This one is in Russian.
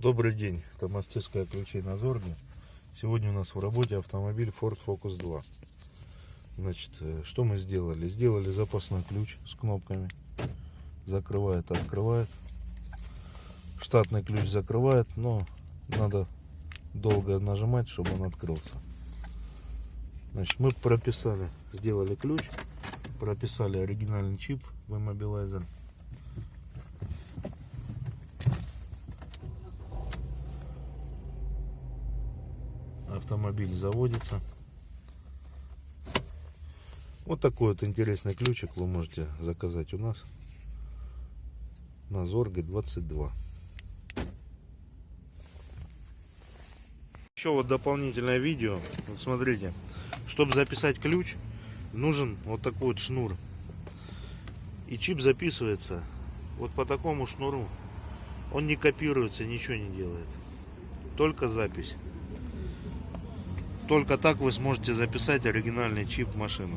Добрый день, это мастерская ключей на Зорге. Сегодня у нас в работе автомобиль Ford Focus 2. Значит, э, что мы сделали? Сделали запасной ключ с кнопками. Закрывает, открывает. Штатный ключ закрывает, но надо долго нажимать, чтобы он открылся. Значит, мы прописали, сделали ключ, прописали оригинальный чип в иммобилайзер. Автомобиль заводится. Вот такой вот интересный ключик вы можете заказать у нас на Зорге 22. Еще вот дополнительное видео. Вот смотрите, чтобы записать ключ, нужен вот такой вот шнур. И чип записывается вот по такому шнуру. Он не копируется, ничего не делает. Только запись. Только так вы сможете записать оригинальный чип в машину.